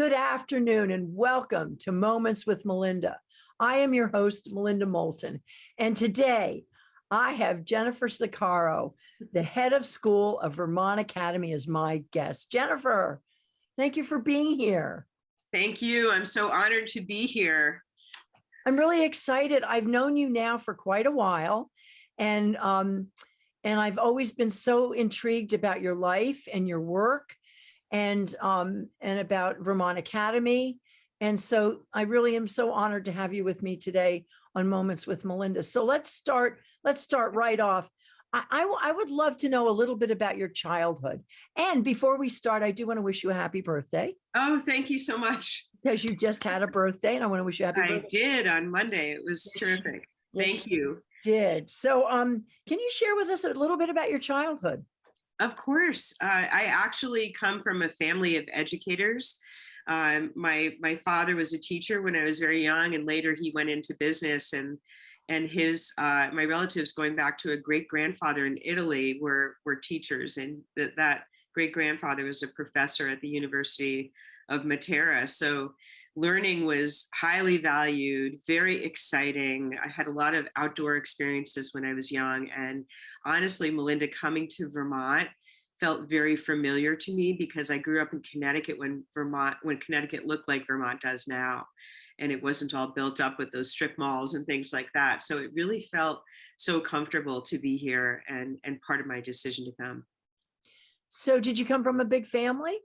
Good afternoon and welcome to Moments with Melinda. I am your host, Melinda Moulton, and today I have Jennifer Zaccaro, the head of school of Vermont Academy as my guest. Jennifer, thank you for being here. Thank you. I'm so honored to be here. I'm really excited. I've known you now for quite a while and um, and I've always been so intrigued about your life and your work and um, and about Vermont Academy. And so I really am so honored to have you with me today on Moments with Melinda. So let's start, let's start right off. I, I, I would love to know a little bit about your childhood. And before we start, I do want to wish you a happy birthday. Oh, thank you so much. Because you just had a birthday and I want to wish you a happy I birthday. did on Monday. It was terrific. Yes, Thank you. Did. So um, can you share with us a little bit about your childhood? Of course. Uh, I actually come from a family of educators. Um, my my father was a teacher when I was very young, and later he went into business. and And his uh, my relatives, going back to a great grandfather in Italy, were were teachers, and that that great grandfather was a professor at the University of Matera. So learning was highly valued, very exciting. I had a lot of outdoor experiences when I was young. And honestly, Melinda, coming to Vermont felt very familiar to me because I grew up in Connecticut when Vermont, when Connecticut looked like Vermont does now. And it wasn't all built up with those strip malls and things like that. So it really felt so comfortable to be here and, and part of my decision to come. So did you come from a big family?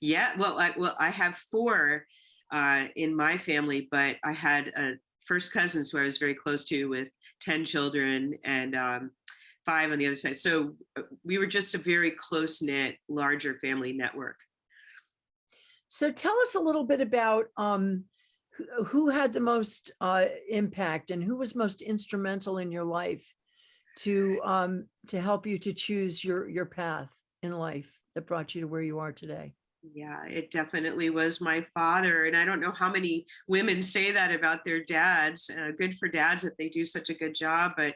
Yeah, well, I, well, I have four uh, in my family, but I had uh, first cousins who I was very close to with 10 children and um, five on the other side. So uh, we were just a very close knit, larger family network. So tell us a little bit about um, who, who had the most uh, impact and who was most instrumental in your life to um, to help you to choose your your path in life that brought you to where you are today. Yeah, it definitely was my father. And I don't know how many women say that about their dads. Uh, good for dads that they do such a good job. But,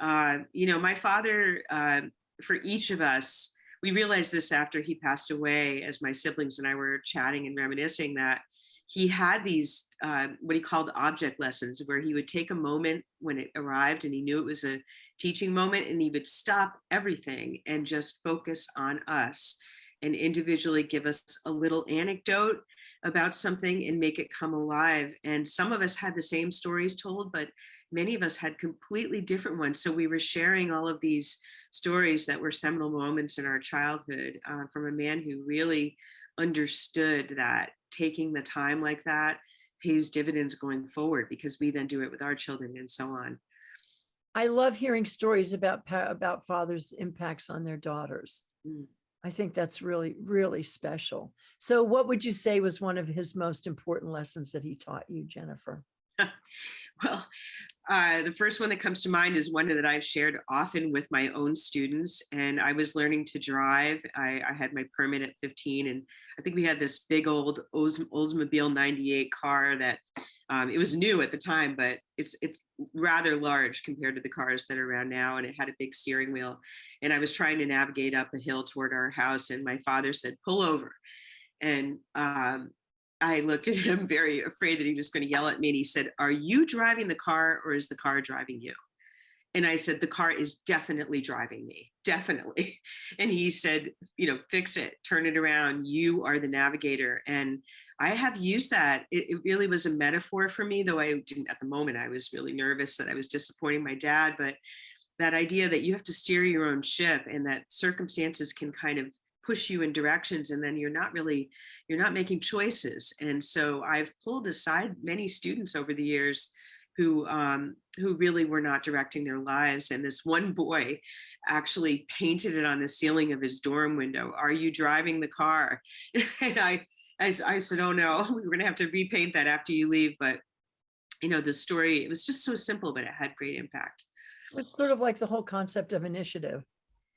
uh, you know, my father, uh, for each of us, we realized this after he passed away, as my siblings and I were chatting and reminiscing that he had these, uh, what he called object lessons, where he would take a moment when it arrived and he knew it was a teaching moment and he would stop everything and just focus on us and individually give us a little anecdote about something and make it come alive. And some of us had the same stories told, but many of us had completely different ones. So we were sharing all of these stories that were seminal moments in our childhood uh, from a man who really understood that taking the time like that pays dividends going forward because we then do it with our children and so on. I love hearing stories about about fathers' impacts on their daughters. Mm. I think that's really, really special. So what would you say was one of his most important lessons that he taught you, Jennifer? well, uh, the first one that comes to mind is one that I've shared often with my own students. And I was learning to drive. I, I had my permit at 15, and I think we had this big old Oldsmobile 98 car that um, it was new at the time, but it's it's rather large compared to the cars that are around now. And it had a big steering wheel. And I was trying to navigate up a hill toward our house, and my father said, "Pull over." And um, I looked at him very afraid that he was going to yell at me and he said, are you driving the car or is the car driving you? And I said, the car is definitely driving me, definitely. And he said, you know, fix it, turn it around. You are the navigator. And I have used that. It, it really was a metaphor for me, though I didn't at the moment. I was really nervous that I was disappointing my dad, but that idea that you have to steer your own ship and that circumstances can kind of push you in directions and then you're not really you're not making choices. And so i've pulled aside many students over the years who um, who really were not directing their lives. And this one boy actually painted it on the ceiling of his dorm window. Are you driving the car? And i I, I said oh no we're gonna have to repaint that after you leave. But you know the story it was just so simple but it had great impact. It's sort of like the whole concept of initiative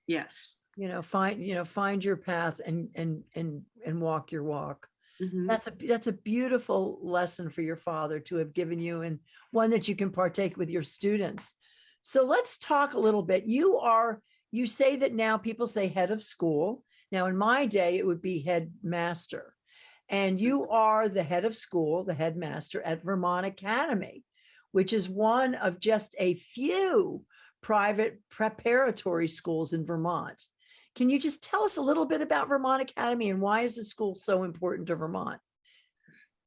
yes. you know find you know find your path and and and and walk your walk. Mm -hmm. that's a that's a beautiful lesson for your father to have given you and one that you can partake with your students. So let's talk a little bit. You are you say that now people say head of school. Now in my day it would be headmaster. And you are the head of school, the headmaster at Vermont Academy, which is one of just a few private preparatory schools in Vermont. Can you just tell us a little bit about Vermont Academy and why is the school so important to Vermont?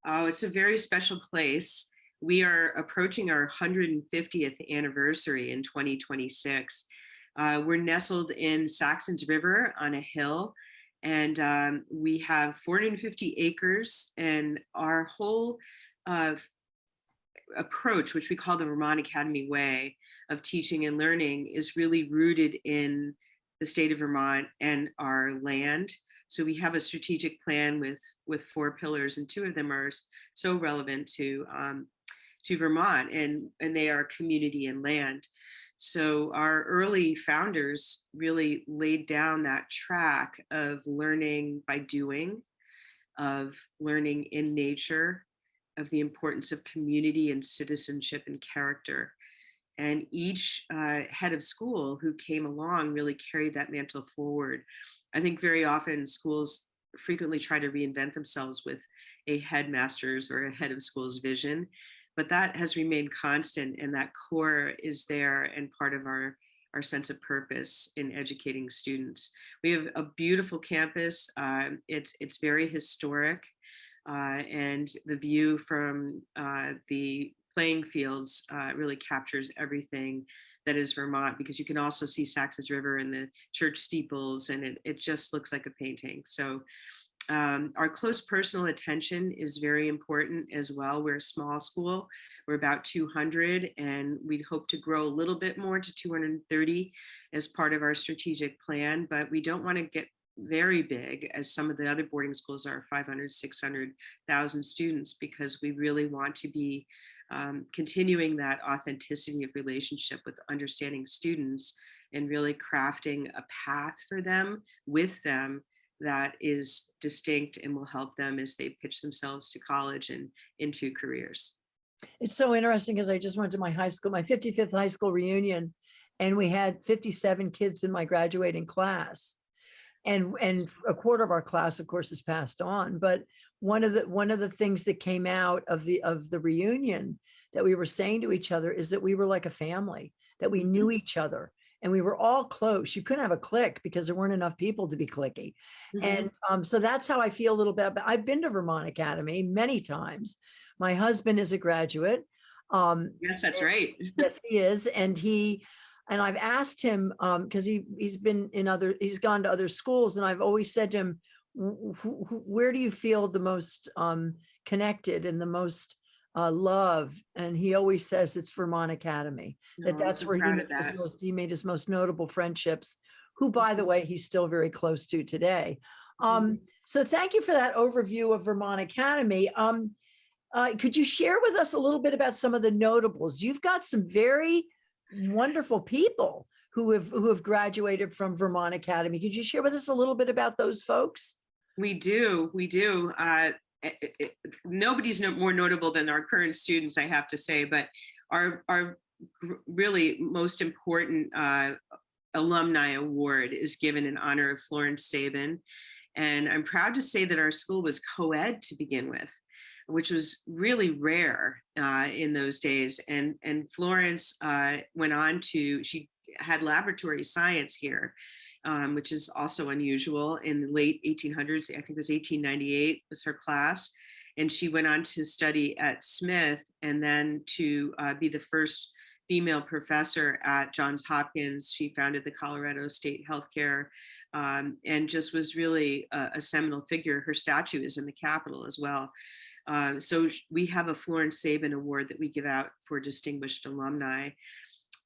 Oh, it's a very special place. We are approaching our 150th anniversary in 2026. Uh, we're nestled in Saxons River on a hill, and um, we have 450 acres, and our whole uh, approach, which we call the Vermont Academy Way of teaching and learning, is really rooted in the state of Vermont and our land. So we have a strategic plan with with four pillars, and two of them are so relevant to um, to Vermont, and and they are community and land. So our early founders really laid down that track of learning by doing, of learning in nature, of the importance of community and citizenship and character. And each uh, head of school who came along really carried that mantle forward. I think very often schools frequently try to reinvent themselves with a headmaster's or a head of school's vision, but that has remained constant and that core is there and part of our our sense of purpose in educating students. We have a beautiful campus. Uh, it's it's very historic, and the view from uh, the playing fields uh, really captures everything that is Vermont because you can also see Saxons River and the church steeples and it, it just looks like a painting. So um, our close personal attention is very important as well. We're a small school. We're about 200 and we'd hope to grow a little bit more to 230 as part of our strategic plan, but we don't want to get very big as some of the other boarding schools are 500, 600,000 students because we really want to be um, continuing that authenticity of relationship with understanding students and really crafting a path for them with them that is distinct and will help them as they pitch themselves to college and into careers. It's so interesting because I just went to my high school, my 55th high school reunion, and we had 57 kids in my graduating class. And, and a quarter of our class, of course, has passed on. But one of the one of the things that came out of the of the reunion that we were saying to each other is that we were like a family, that we knew each other and we were all close. You couldn't have a click because there weren't enough people to be clicky. Mm -hmm. And um, so that's how I feel a little bit. But I've been to Vermont Academy many times. My husband is a graduate. Um, yes, that's right. yes, he is. And he, and I've asked him, because um, he, he's been in other, he's gone to other schools. And I've always said to him, where do you feel the most um, connected and the most uh, love, and he always says it's Vermont Academy, that No, I'm that's where he made of his most, he made his most notable friendships, who, by the way, he's still very close to today. Um, so thank you for that overview of Vermont Academy. Um, uh, could you share with us a little bit about some of the notables? You've got some very wonderful people who have who have graduated from Vermont Academy. Could you share with us a little bit about those folks? We do, we do. Uh, it- it- it- nobody's no, more notable than our current students, I have to say, but our, our really most important uh, alumni award is given in honor of Florence Sabin. And I'm proud to say that our school was co-ed to begin with, which was really rare uh, in those days. And, and Florence uh, went on to, she had laboratory science here um, which is also unusual in the late 1800s. I think it was 1898 was her class. And she went on to study at Smith and then to uh, be the first female professor at Johns Hopkins. She founded the Colorado State Healthcare um, and just was really a, a, seminal figure. Her statue is in the Capitol as well. Uh, so we have a Florence Sabin Award that we give out for distinguished alumni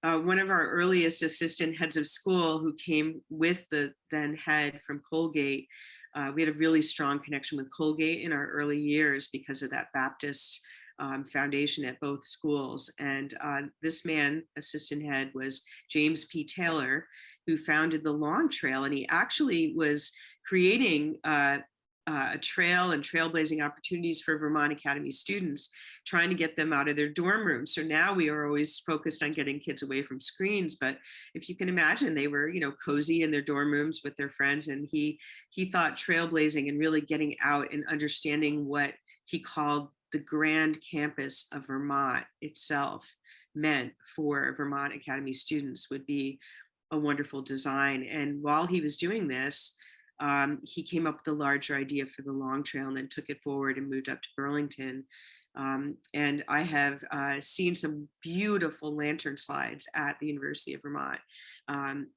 uh, one of our earliest assistant heads of school who came with the then head from Colgate. Uh, we had a really strong connection with Colgate in our early years because of that Baptist um, foundation at both schools. And uh, this man, assistant head, was James P. Taylor, who founded the Long Trail. And he actually was creating uh, uh, a trail and trailblazing opportunities for Vermont Academy students, trying to get them out of their dorm rooms. So now we are always focused on getting kids away from screens. But if you can imagine, they were, you know, cozy in their dorm rooms with their friends, and he he thought trailblazing and really getting out and understanding what he called the grand campus of Vermont itself meant for Vermont Academy students would be a wonderful design. And while he was doing this, um, he came up with a larger idea for the long trail and then took it forward and moved up to Burlington. Um, and I have uh, seen some beautiful lantern slides at the University of Vermont. Um,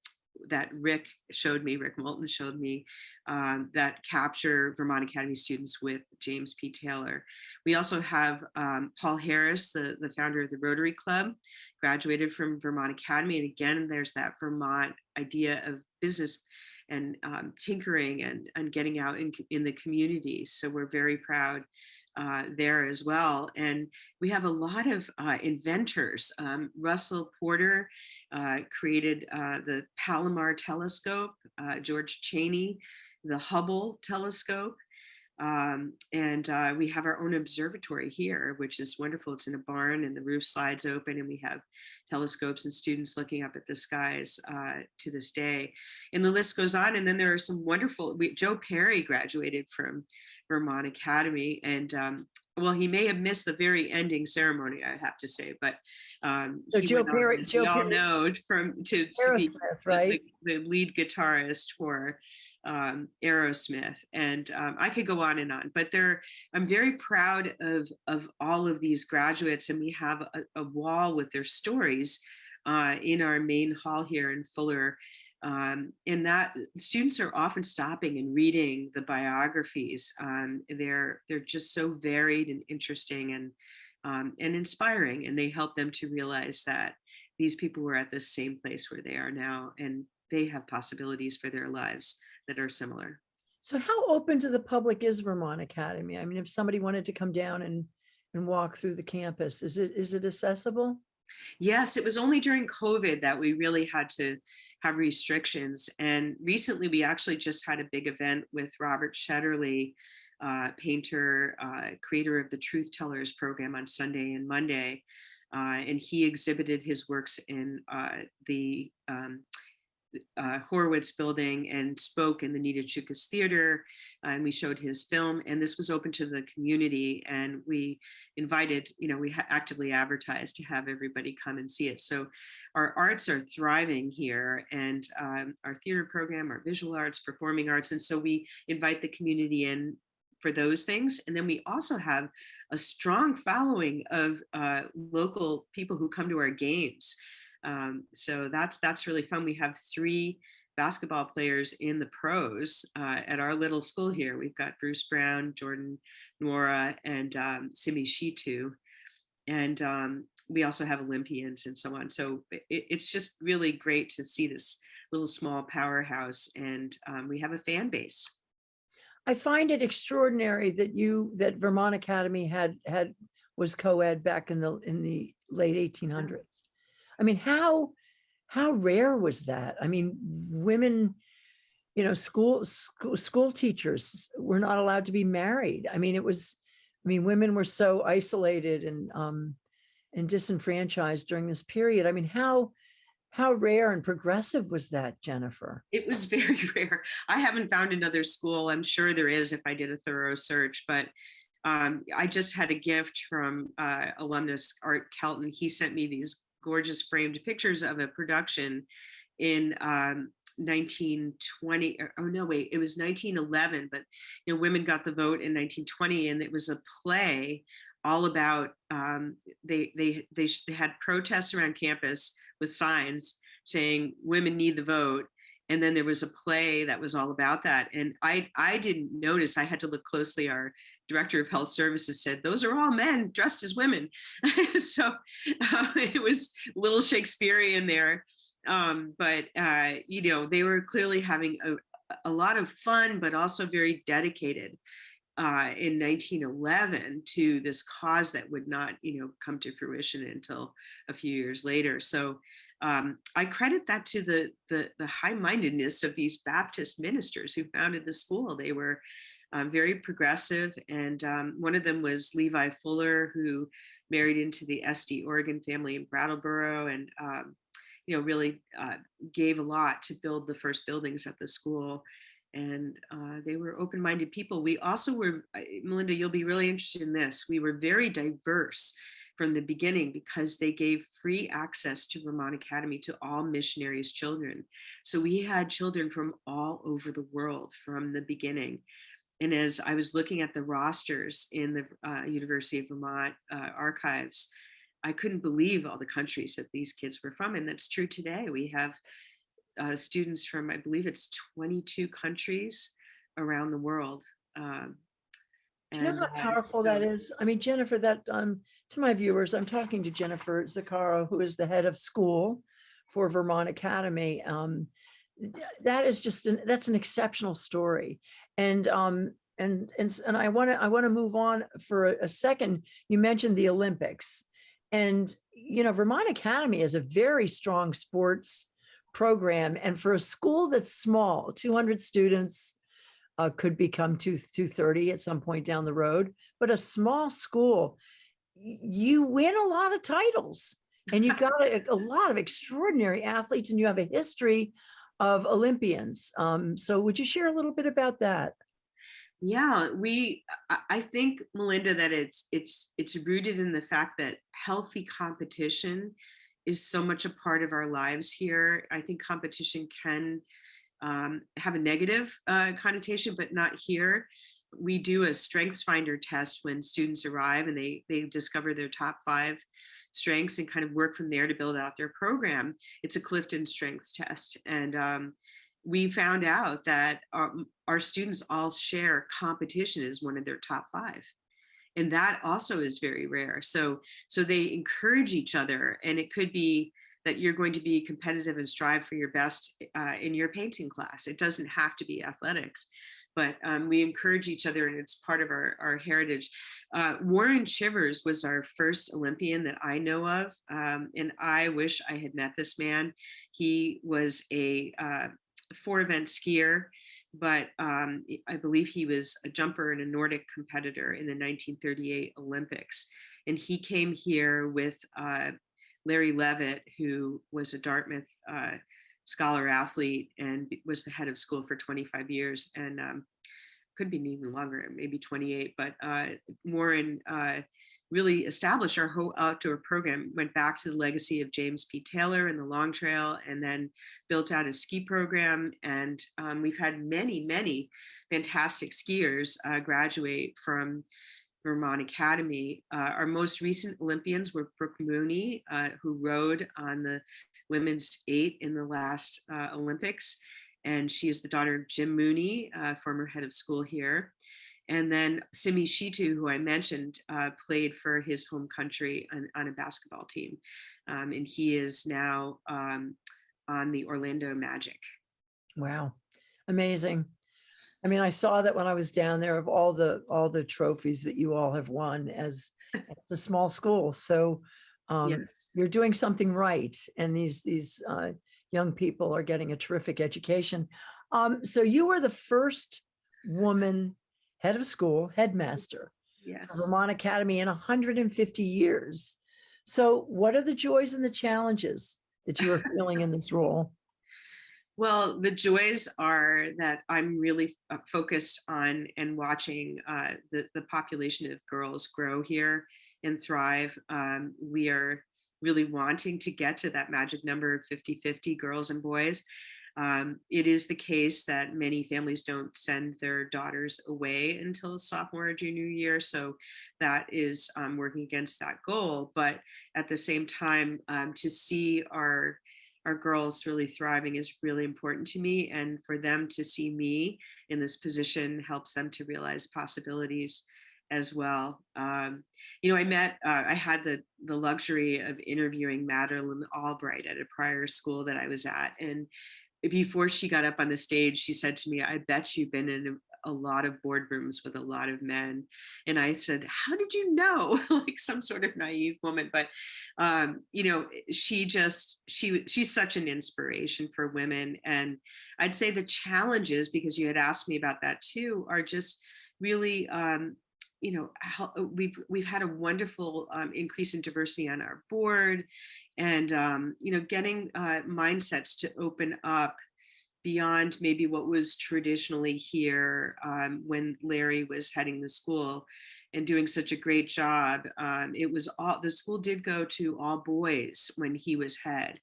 that Rick showed me, Rick Moulton showed me, um, that capture Vermont Academy students with James P. Taylor. We also have um, Paul Harris, the, the founder of the Rotary Club, graduated from Vermont Academy. And again, there's that Vermont idea of business and um, tinkering and, and getting out in, in the community. So we're very proud uh, there as well. And we have a lot of uh, inventors. Um, Russell Porter uh, created uh, the Palomar telescope, uh, George Cheney, the Hubble telescope. Um, and uh, we have our own observatory here, which is wonderful. It's in a barn and the roof slides open and we have telescopes and students looking up at the skies uh, to this day. And the list goes on. And then there are some wonderful, we, Joe Perry graduated from Vermont Academy and um, well, he may have missed the very ending ceremony, I have to say, but um, So Joe Perry- Joe we all Perry- know from to, to be the- right? the, the lead guitarist for um, Aerosmith, and um, I could go on and on. But there, I'm very proud of of all of these graduates, and we have a, a wall with their stories uh, in our main hall here in Fuller. Um, and that students are often stopping and reading the biographies. Um, they're they're just so varied and interesting and um, and inspiring, and they help them to realize that these people were at the same place where they are now, and they have possibilities for their lives that are similar. So how open to the public is Vermont Academy? I mean, if somebody wanted to come down and, and walk through the campus, is it, is it accessible? Yes, it was only during COVID that we really had to have restrictions. And recently, we actually just had a big event with Robert Shetterly, uh, painter, uh, creator of the Truth Tellers program on Sunday and Monday. Uh, and he exhibited his works in uh, the um, uh, Horowitz building and spoke in the Nita Chukas Theater. and we showed his film, and this was open to the community. And we invited, you know, we actively advertised to have everybody come and see it. So our arts are thriving here, and um, our theater program, our visual arts, performing arts. And so we invite the community in for those things. And then we also have a strong following of uh, local people who come to our games. Um, so that's that's really fun. We have three basketball players in the pros uh, at our little school here. We've got Bruce Brown, Jordan Nwora, and um, Simi Shittu. And um, we also have Olympians and so on. So it, it's just really great to see this little small powerhouse, and um, we have a fan base. I find it extraordinary that you, that Vermont Academy had, had, was co-ed back in the, in the late 1800s. I mean, how, how rare was that? I mean, women, you know, school, school, school teachers were not allowed to be married. I mean, it was, I mean, women were so isolated and, um, and disenfranchised during this period. I mean, how, how rare and progressive was that, Jennifer? It was very rare. I haven't found another school. I'm sure there is if I did a thorough search, but um, I just had a gift from uh, alumnus Art Kelton. He sent me these gorgeous framed pictures of a production in um, 1920. or- Oh no, wait, it was 1911. But you know, women got the vote in 1920, and it was a play all about. Um, they they they they had protests around campus with signs saying women need the vote and then there was a play that was all about that and i i didn't notice i had to look closely our director of health services said those are all men dressed as women so uh, it was a little shakespearean there um, but uh, you know they were clearly having a, a lot of fun but also very dedicated uh, in 1911 to this cause that would not, you know, come to fruition until a few years later. So um, I credit that to the, the, the high-mindedness of these Baptist ministers who founded the school. They were um, very progressive. And um, one of them was Levi Fuller, who married into the Estey Organ family in Brattleboro and, um, you know, really uh, gave a lot to build the first buildings at the school. And uh, they were open-minded people. We also were, Melinda, you'll be really interested in this. We were very diverse from the beginning because they gave free access to Vermont Academy to all missionaries' children. So we had children from all over the world from the beginning. And as I was looking at the rosters in the uh, University of Vermont uh, archives, I couldn't believe all the countries that these kids were from. And that's true today. We have uh, students from, I believe it's 22 countries around the world. Um, Do you know how powerful that so- is? I mean, Jennifer, that, um, to my viewers, I'm talking to Jennifer Zaccaro, who is the head of school for Vermont Academy. Um, that is just, an that's an exceptional story. And, um, and, and, and I want to, I want to move on for a, a second. You mentioned the Olympics. And, you know, Vermont Academy is a very strong sports program. And for a school that's small, 200 students, uh, could become two, 230 at some point down the road, but a small school, you win a lot of titles and you've got a, a lot of extraordinary athletes and you have a history of Olympians. Um, so would you share a little bit about that? Yeah, we, I, think, Melinda, that it's, it's, it's rooted in the fact that healthy competition is so much a part of our lives here. I think competition can um, have a negative uh, connotation, but not here. We do a strengths finder test when students arrive and they, they discover their top five strengths and kind of work from there to build out their program. It's a Clifton strengths test. And um, we found out that our, our students all share competition as one of their top five. And that also is very rare. So, so they encourage each other and it could be that you're going to be competitive and strive for your best uh, in your painting class. It doesn't have to be athletics, but um, we encourage each other and it's part of our, our heritage. Uh, Warren Chivers was our first Olympian that I know of. Um, and I wish I had met this man. He was a uh, four event skier, but um, I believe he was a jumper and a Nordic competitor in the 1938 Olympics. And he came here with uh, Larry Levitt, who was a Dartmouth uh, scholar athlete and was the head of school for 25 years and um, could be even longer, maybe 28. But uh, Warren uh, really established our whole outdoor program, went back to the legacy of James P. Taylor and the Long Trail, and then built out a ski program. And um, we've had many, many fantastic skiers uh, graduate from Vermont Academy. Uh, our most recent Olympians were Brooke Mooney, uh, who rode on the women's eight in the last uh, Olympics. And she is the daughter of Jim Mooney, uh, former head of school here. And then Simi Shittu, who I mentioned, uh, played for his home country on, on a basketball team. Um, and he is now um, on the Orlando Magic. Wow, amazing. I mean, I saw that when I was down there of all the, all the trophies that you all have won as, it's a small school. So um, yes. you're doing something right. And these, these uh, young people are getting a terrific education. Um, so you were the first woman head of school, headmaster Yes. Vermont Academy in 150 years. So what are the joys and the challenges that you are feeling in this role? Well, the joys are that I'm really uh, focused on and watching uh, the, the population of girls grow here and thrive. Um, we are really wanting to get to that magic number of 50-50 girls and boys. Um, it is the case that many families don't send their daughters away until sophomore or junior year. So that is um, working against that goal. But at the same time, um, to see our our girls really thriving is really important to me and for them to see me in this position helps them to realize possibilities as well. Um, you know i met uh, i had the the luxury of interviewing Madeleine Albright at a prior school that i was at and before she got up on the stage she said to me i bet you've been in a lot of boardrooms with a lot of men and i said how did you know? Like some sort of naive woman but um you know she just she she's such an inspiration for women and i'd say the challenges because you had asked me about that too are just really, um, you know, how, we've we've had a wonderful um, increase in diversity on our board, and um, you know, getting uh, mindsets to open up beyond maybe what was traditionally here um, when Larry was heading the school and doing such a great job. Um, it was all the school did go to all boys when he was head.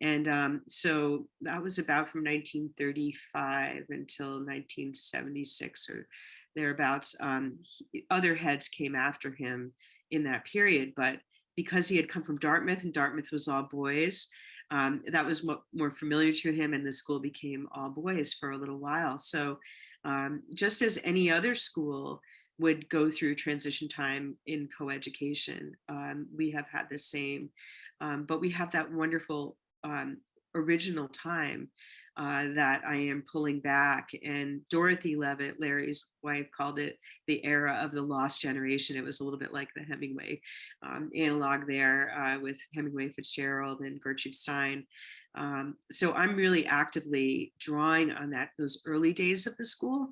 And um, so that was about from 1935 until 1976 or thereabouts. Um, he- other heads came after him in that period, but because he had come from Dartmouth and Dartmouth was all boys, um, that was mo- more familiar to him and the school became all boys for a little while. So um, just as any other school would go through transition time in coeducation, um, we have had the same, um, but we have that wonderful um, original time uh, that I am pulling back. And Dorothy Levitt, Larry's wife, called it the era of the lost generation. It was a little bit like the Hemingway um, analog there uh, with Hemingway Fitzgerald and Gertrude Stein. Um, so I'm really actively drawing on that those early days of the school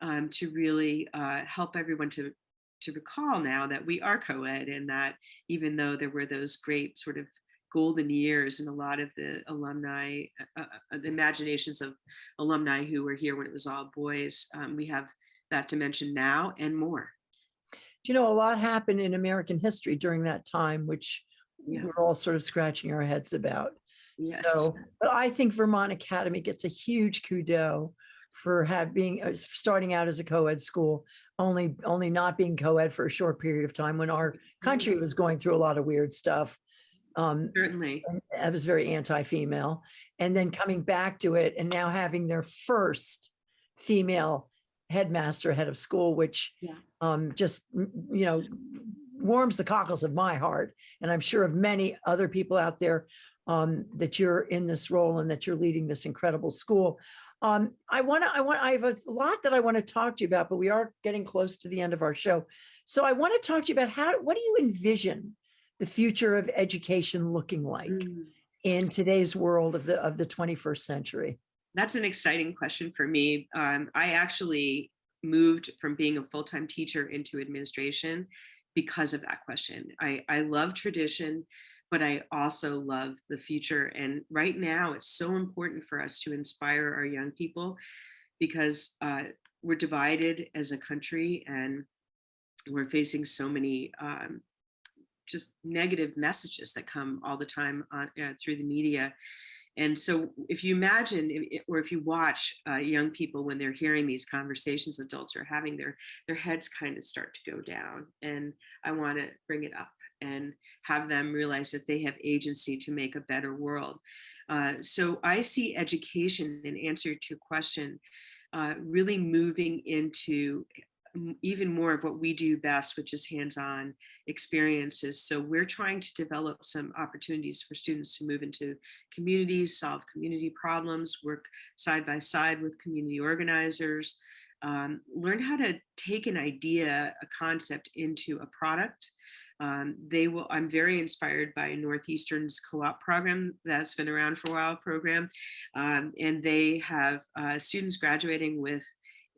um, to really uh, help everyone to to recall now that we are co-ed and that even though there were those great sort of golden years and a lot of the alumni, uh, uh, the imaginations of alumni who were here when it was all boys, um, we have that dimension now and more. Do you know, a lot happened in American history during that time, which Yeah. we're all sort of scratching our heads about. Yes. So, but I think Vermont Academy gets a huge kudo for having uh, starting out as a co-ed school, only only not being co-ed for a short period of time when our country was going through a lot of weird stuff. Um, Certainly. I was very anti-female, and then coming back to it and now having their first female headmaster, head of school, which Yeah. um, just you know warms the cockles of my heart, and I'm sure of many other people out there um, that you're in this role and that you're leading this incredible school. Um, I want to, I want, I have a lot that I want to talk to you about, but we are getting close to the end of our show. So I want to talk to you about how, what do you envision the future of education looking like Mm. in today's world of the, of the 21st century? That's an exciting question for me. Um, I actually moved from being a full-time teacher into administration because of that question. I, I love tradition, but I also love the future. And right now, it's so important for us to inspire our young people because uh, we're divided as a country and we're facing so many um, just negative messages that come all the time on, uh, through the media. And so if you imagine, or if you watch uh, young people when they're hearing these conversations adults are having, their, their heads kind of start to go down. And I want to bring it up and have them realize that they have agency to make a better world. Uh, so I see education in answer to question, uh, really moving into even more of what we do best, which is hands-on experiences. So we're trying to develop some opportunities for students to move into communities, solve community problems, work side by side with community organizers, um, learn how to take an idea, a concept into a product. Um, they will, I'm very inspired by Northeastern's co-op program that's been around for a while program. Um, and they have uh, students graduating with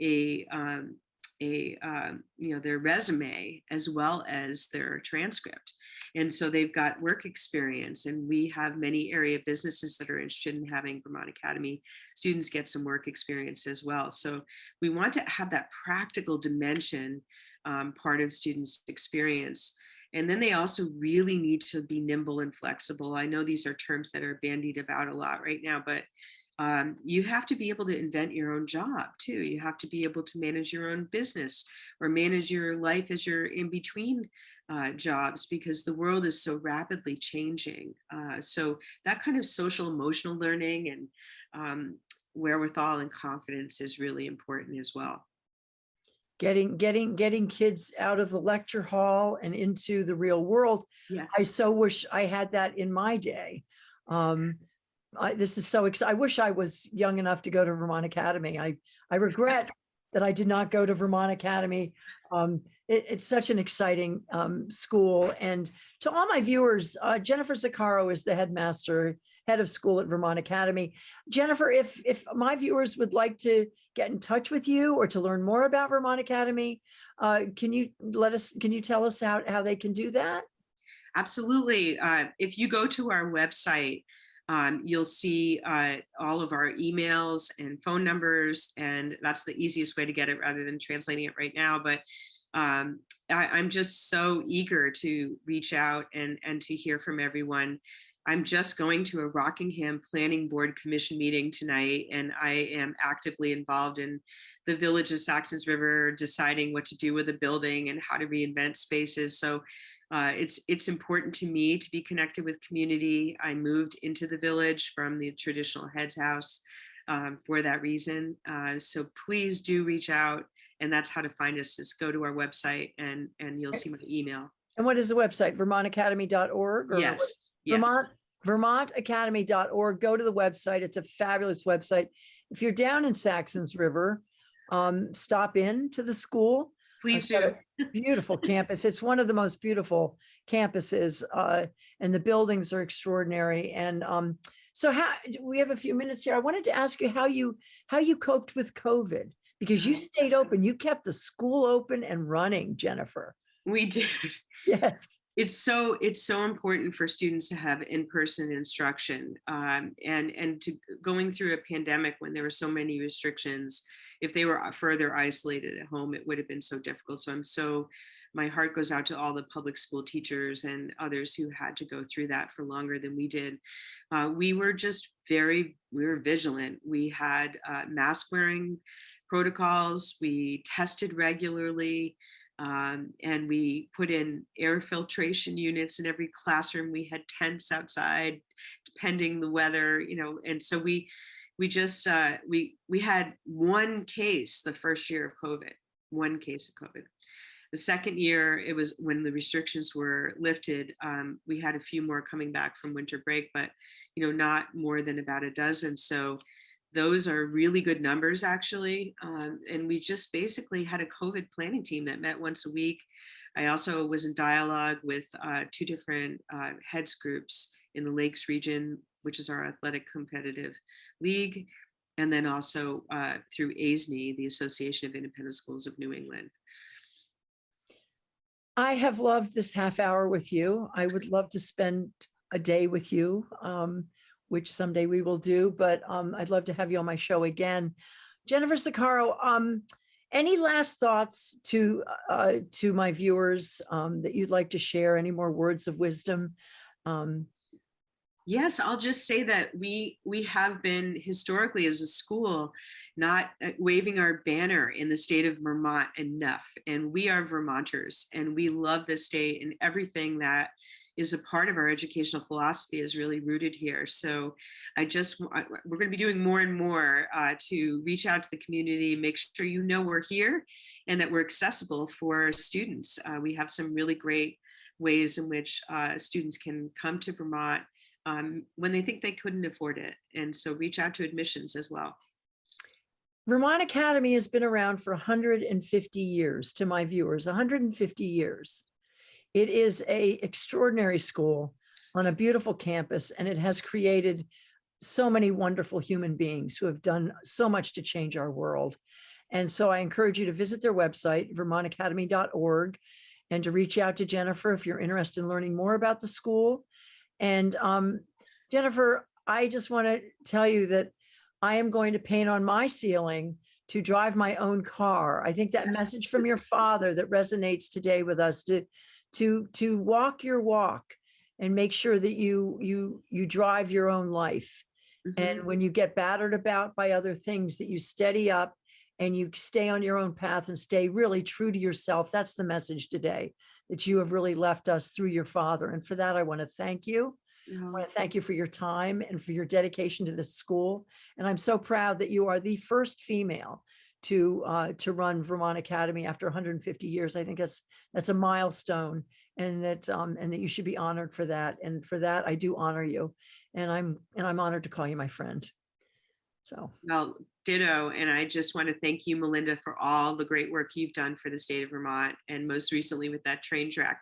a um, a um, you know their resume as well as their transcript. And so they've got work experience and we have many area businesses that are interested in having vermont academy students get some work experience as well. So we want to have that practical dimension um, part of students experience. And then they also really need to be nimble and flexible. I know these are terms that are bandied about a lot right now but um, you have to be able to invent your own job too. You have to be able to manage your own business or manage your life as you're in between uh, jobs because the world is so rapidly changing. Uh, so that kind of social emotional learning and um, wherewithal and confidence is really important as well. Getting, getting, getting kids out of the lecture hall and into the real world. Yeah. I so wish I had that in my day. Um, I, this is so exciting. I wish I was young enough to go to Vermont Academy. I, I regret that I did not go to Vermont Academy. Um, it, it's such an exciting um, school. And to all my viewers, uh, Jennifer Zaccaro is the headmaster, head of school at Vermont Academy. Jennifer, if if my viewers would like to get in touch with you or to learn more about Vermont Academy, uh, can you let us? Can you tell us how how they can do that? Absolutely. Uh, if you go to our website, um, you'll see uh, all of our emails and phone numbers, and that's the easiest way to get it rather than translating it right now. But um, I, I'm just so eager to reach out and, and to hear from everyone. I'm just going to a Rockingham Planning Board Commission meeting tonight, and I am actively involved in the Village of Saxons River, deciding what to do with the building and how to reinvent spaces. So uh, it's it's important to me to be connected with community. I moved into the village from the traditional heads house um, for that reason. Uh, so please do reach out, and that's how to find us. Is go to our website, and and you'll see my email. And what is the website? VermontAcademy.org? or Yes, yes. Vermont, VermontAcademy.org. Go to the website. It's a fabulous website. If you're down in Saxons River, um, stop in to the school. Please do. Beautiful campus. It's one of the most beautiful campuses, uh, and the buildings are extraordinary. And um, so, how we have a few minutes here. I wanted to ask you how you how you coped with COVID because you stayed open. You kept the school open and running, Jennifer. We did. Yes. it's so it's so important for students to have in-person instruction um, and and to going through a pandemic when there were so many restrictions if they were uh, further isolated at home it would have been so difficult. So i'm so my heart goes out to all the public school teachers and others who had to go through that for longer than we did. Uh, we were just very we were vigilant. We had uh, mask wearing protocols. We tested regularly um, and we put in air filtration units in every classroom. We had tents outside, depending the weather, you know, and so we we just uh, we we had one case the first year of COVID, one case of COVID. The second year, it was when the restrictions were lifted. Um, we had a few more coming back from winter break, but you know, not more than about a dozen. So those are really good numbers actually. Um, and we just basically had a COVID planning team that met once a week. I also was in dialogue with uh, two different uh, heads groups in the Lakes region, which is our athletic competitive league. And then also uh, through AISNE, the Association of Independent Schools of New England. I have loved this half hour with you. I would love to spend a day with you, um, which someday we will do, but um, I'd love to have you on my show again. Jennifer Zaccaro, um, any last thoughts to uh, to my viewers um, that you'd like to share? Any more words of wisdom? Yes, I'll just say that we we have been historically as a school not uh, waving our banner in the state of Vermont enough. And we are Vermonters and we love this state and everything that is a part of our educational philosophy is really rooted here. So I just, we're going to be doing more and more uh, to reach out to the community, make sure you know we're here and that we're accessible for students. Uh, we have some really great ways in which uh, students can come to Vermont um, when they think they couldn't afford it. And so reach out to admissions as well. Vermont Academy has been around for 150 years to my viewers, 150 years. It is a extraordinary school on a beautiful campus and it has created so many wonderful human beings who have done so much to change our world. And so I encourage you to visit their website, vermontacademy.org, and to reach out to Jennifer if you're interested in learning more about the school. And um, Jennifer, I just want to tell you that I am going to paint on my ceiling to drive my own car. I think that Yes. message from your father that resonates today with us to to to walk your walk and make sure that you you you drive your own life. Mhm. And when you get battered about by other things, that you steady up and you stay on your own path and stay really true to yourself. That's the message today that you have really left us through your father. And for that, I want to thank you. I want to thank you for your time and for your dedication to this school. And I'm so proud that you are the first female to uh, to run Vermont Academy after 150 years. I think that's that's a milestone, and that um, and that you should be honored for that. And for that, I do honor you, and I'm and I'm honored to call you my friend. So, Well, ditto. And I just want to thank you, Melinda, for all the great work you've done for the state of Vermont. And most recently with that train track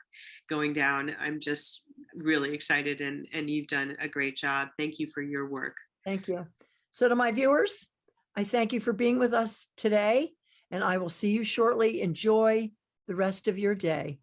going down, I'm just really excited and, and you've done a great job. Thank you for your work. thank you. So to my viewers, I thank you for being with us today and I will see you shortly. Enjoy the rest of your day.